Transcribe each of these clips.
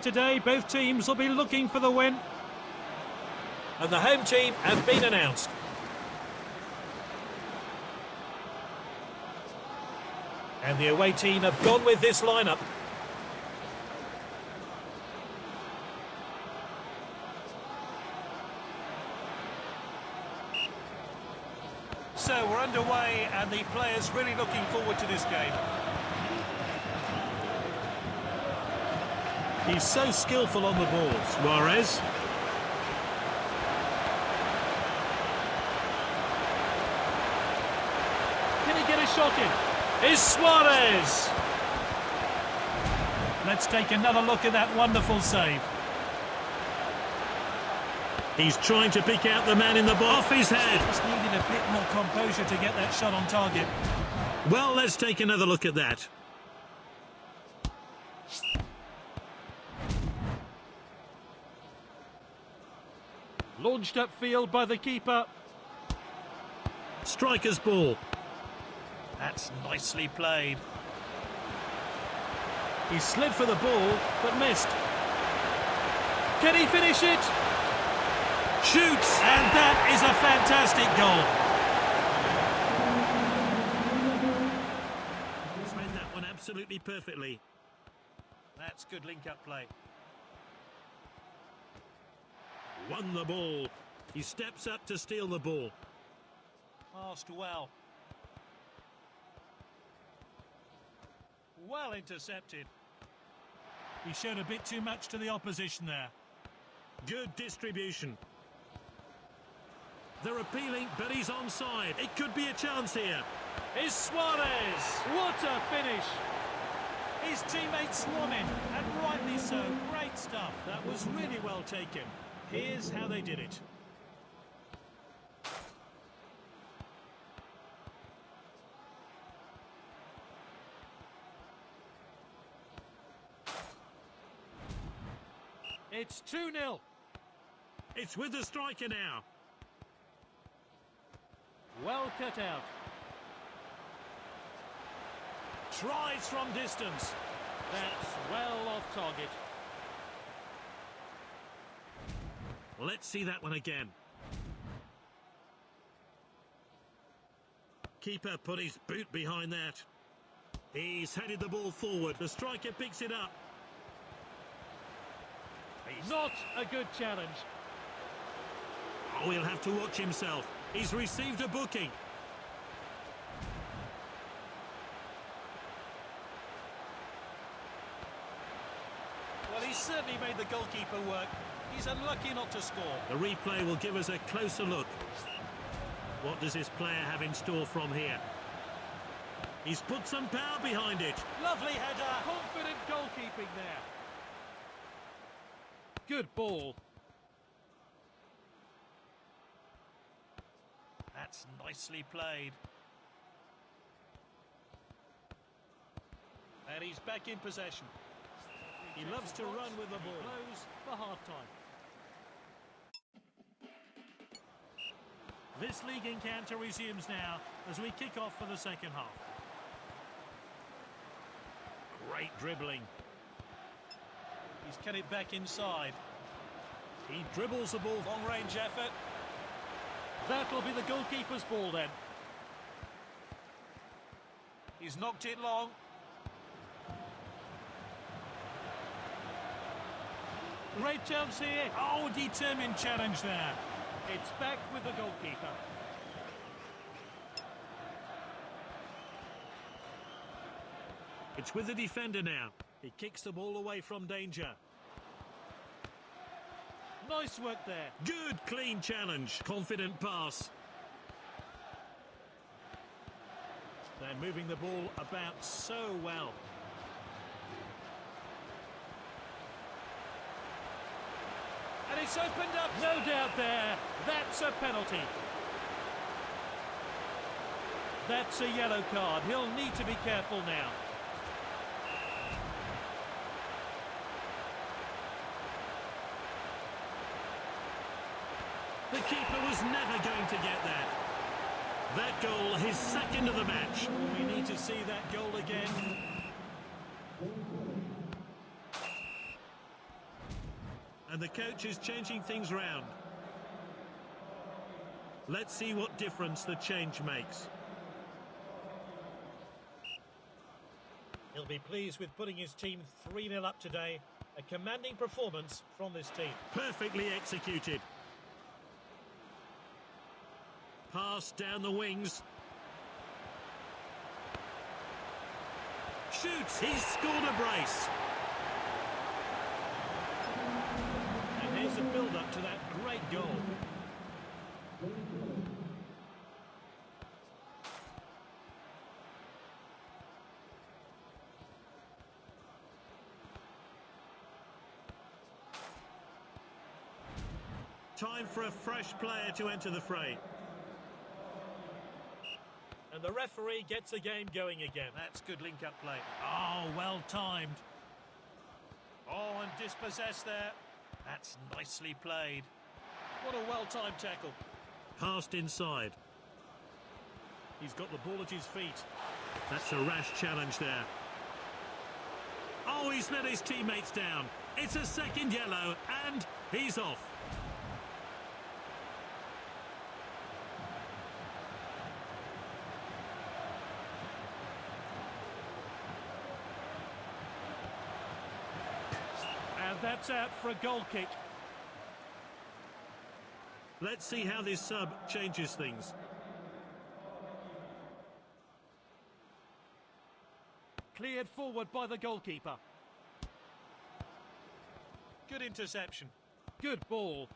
today. Both teams will be looking for the win. And the home team have been announced. And the away team have gone with this lineup. So we're underway and the players really looking forward to this game. He's so skillful on the ball, Suarez. Can he get a shot in? Is Suarez! Let's take another look at that wonderful save. He's trying to pick out the man in the box. Off his head. Just needed a bit more composure to get that shot on target. Well, let's take another look at that. Launched upfield by the keeper. Striker's ball. That's nicely played. He slid for the ball, but missed. Can he finish it? Shoots, and that is a fantastic goal. Read that one absolutely perfectly. That's good link-up play. Won the ball. He steps up to steal the ball. Passed well. Well intercepted. He showed a bit too much to the opposition there. Good distribution. They're appealing, but he's onside. It could be a chance here. Is Suarez. What a finish. His teammates won it, and rightly so. Great stuff. That was really well taken. Here's how they did it. It's 2-0. It's with the striker now. Well cut out. Tries from distance. That's well off target. Let's see that one again. Keeper put his boot behind that. He's headed the ball forward. The striker picks it up. He's not a good challenge. Oh, he'll have to watch himself. He's received a booking. Well, he's certainly made the goalkeeper work. He's unlucky not to score. The replay will give us a closer look. What does this player have in store from here? He's put some power behind it. Lovely header. Confident goalkeeping there. Good ball. That's nicely played. And he's back in possession. He loves to run with the ball. Close for half-time. This league encounter resumes now as we kick off for the second half. Great dribbling. He's cut it back inside. He dribbles the ball. Long-range effort. That'll be the goalkeeper's ball then. He's knocked it long. Great chance here. Oh, determined challenge there. It's back with the goalkeeper. It's with the defender now. He kicks the ball away from danger. Nice work there. Good, clean challenge. Confident pass. They're moving the ball about so well. It's opened up. No doubt there. That's a penalty. That's a yellow card. He'll need to be careful now. The keeper was never going to get that. That goal, his second of the match. We need to see that goal again. And the coach is changing things round. Let's see what difference the change makes. He'll be pleased with putting his team 3-0 up today. A commanding performance from this team. Perfectly executed. Pass down the wings. Shoots. He's scored a brace. And here's a build-up to that great goal. Time for a fresh player to enter the fray. And the referee gets the game going again. That's good link-up play. Oh, well timed. Oh, and dispossessed there. That's nicely played. What a well-timed tackle. Passed inside. He's got the ball at his feet. That's a rash challenge there. Oh, he's let his teammates down. It's a second yellow, and he's off. And that's out for a goal kick. Let's see how this sub changes things. Cleared forward by the goalkeeper. Good interception. Good ball.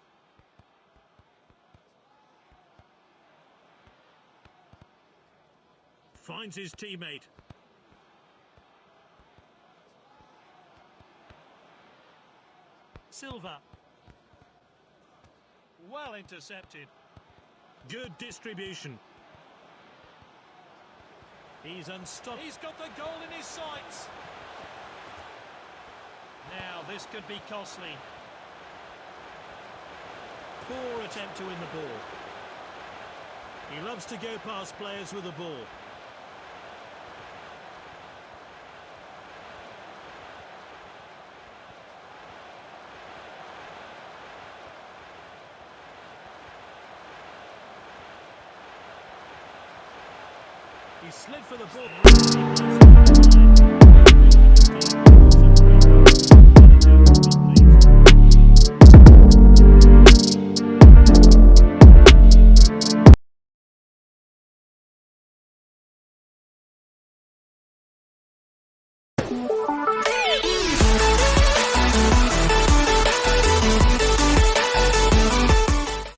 Finds his teammate. Silva. Well intercepted. Good distribution. He's unstoppable. He's got the goal in his sights. Now, this could be costly. Poor attempt to win the ball. He loves to go past players with the ball. He slid for the ball.